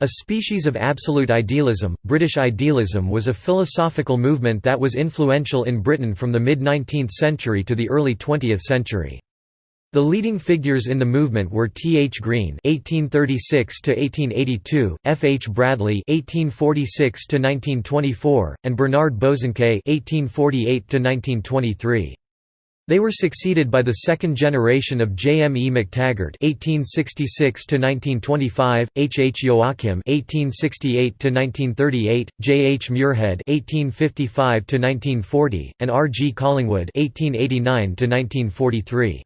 A species of absolute idealism, British idealism was a philosophical movement that was influential in Britain from the mid-19th century to the early 20th century. The leading figures in the movement were T. H. Green (1836–1882), F. H. Bradley (1846–1924), and Bernard Bosanquet (1848–1923). They were succeeded by the second generation of J. M. E. McTaggart (1866–1925), H. H. Joachim (1868–1938), J. H. Muirhead (1855–1940), and R. G. Collingwood (1889–1943).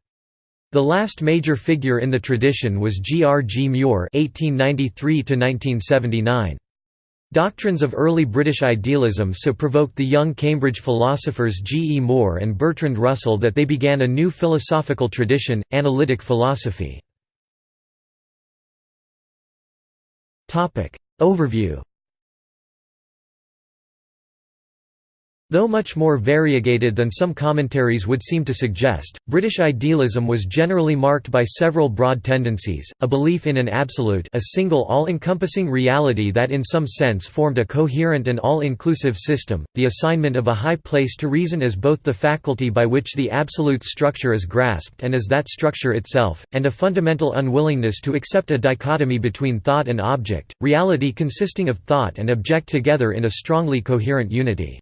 The last major figure in the tradition was G. R. G. Mure (1893–1979). Doctrines of early British idealism so provoked the young Cambridge philosophers G. E. Moore and Bertrand Russell that they began a new philosophical tradition, analytic philosophy. Overview Though much more variegated than some commentaries would seem to suggest, British idealism was generally marked by several broad tendencies, a belief in an absolute a single all-encompassing reality that in some sense formed a coherent and all-inclusive system, the assignment of a high place to reason as both the faculty by which the absolute structure is grasped and as that structure itself, and a fundamental unwillingness to accept a dichotomy between thought and object, reality consisting of thought and object together in a strongly coherent unity.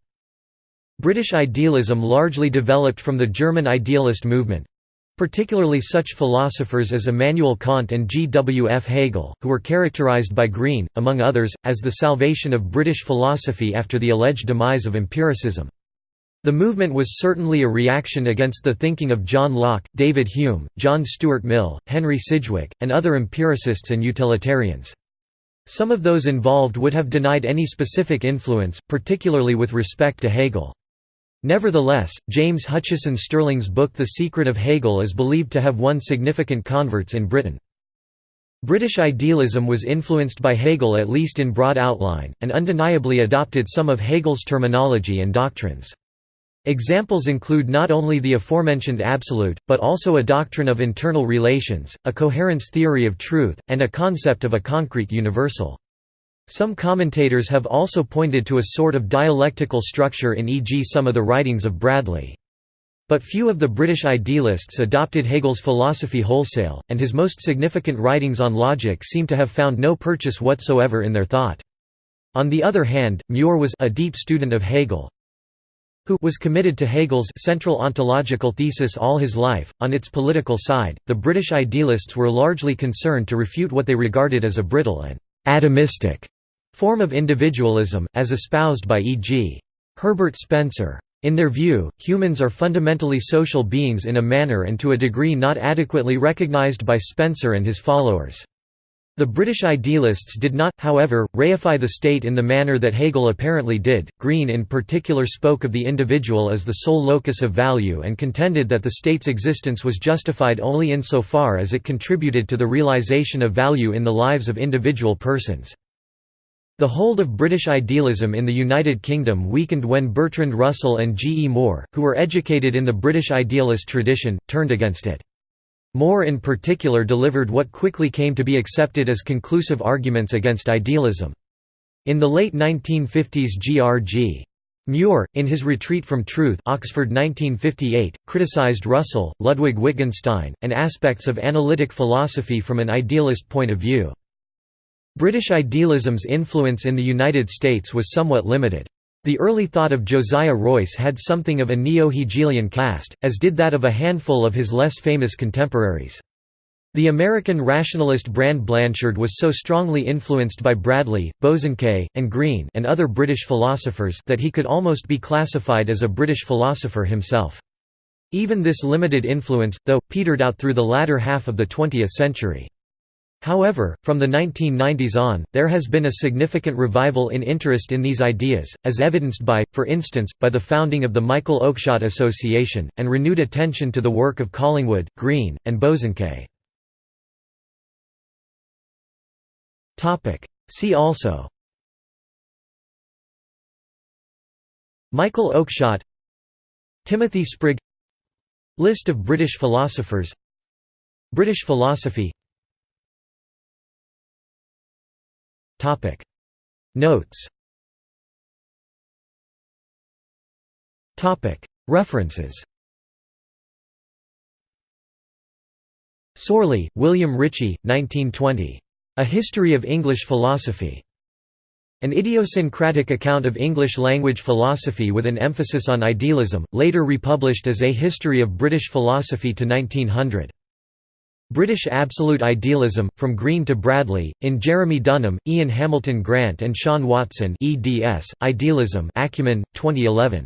British idealism largely developed from the German idealist movement, particularly such philosophers as Immanuel Kant and G. W. F. Hegel, who were characterized by Green, among others, as the salvation of British philosophy after the alleged demise of empiricism. The movement was certainly a reaction against the thinking of John Locke, David Hume, John Stuart Mill, Henry Sidgwick, and other empiricists and utilitarians. Some of those involved would have denied any specific influence, particularly with respect to Hegel. Nevertheless, James Hutchison Stirling's book The Secret of Hegel is believed to have won significant converts in Britain. British idealism was influenced by Hegel at least in broad outline, and undeniably adopted some of Hegel's terminology and doctrines. Examples include not only the aforementioned absolute, but also a doctrine of internal relations, a coherence theory of truth, and a concept of a concrete universal. Some commentators have also pointed to a sort of dialectical structure in e.g. some of the writings of Bradley. But few of the British idealists adopted Hegel's philosophy wholesale, and his most significant writings on logic seem to have found no purchase whatsoever in their thought. On the other hand, Mure was a deep student of Hegel, who was committed to Hegel's central ontological thesis all his life. On its political side, the British idealists were largely concerned to refute what they regarded as a brittle and atomistic form of individualism, as espoused by E.g. Herbert Spencer. In their view, humans are fundamentally social beings in a manner and to a degree not adequately recognized by Spencer and his followers. The British idealists did not, however, reify the state in the manner that Hegel apparently did. Green in particular spoke of the individual as the sole locus of value and contended that the state's existence was justified only insofar as it contributed to the realization of value in the lives of individual persons. The hold of British idealism in the United Kingdom weakened when Bertrand Russell and G. E. Moore, who were educated in the British idealist tradition, turned against it. Moore in particular delivered what quickly came to be accepted as conclusive arguments against idealism. In the late 1950s G.R.G. Mure, in his Retreat from Truth Oxford 1958, criticized Russell, Ludwig Wittgenstein, and aspects of analytic philosophy from an idealist point of view. British idealism's influence in the United States was somewhat limited. The early thought of Josiah Royce had something of a neo-Hegelian cast, as did that of a handful of his less famous contemporaries. The American rationalist Brand Blanshard was so strongly influenced by Bradley, Bosanquet, and Green and other British philosophers that he could almost be classified as a British philosopher himself. Even this limited influence, though, petered out through the latter half of the 20th century. However, from the 1990s on, there has been a significant revival in interest in these ideas, as evidenced by, for instance, by the founding of the Michael Oakeshott Association, and renewed attention to the work of Collingwood, Green, and Bosanquet. See also Michael Oakeshott Timothy Sprigge List of British philosophers British philosophy Notes References Sorley, William Ritchie, 1920. A History of English Philosophy. An idiosyncratic account of English language philosophy with an emphasis on idealism, later republished as A History of British Philosophy to 1900. British Absolute Idealism, From Green to Bradley, in Jeremy Dunham, Iain Hamilton Grant and Sean Watson eds, Idealism Acumen, 2011.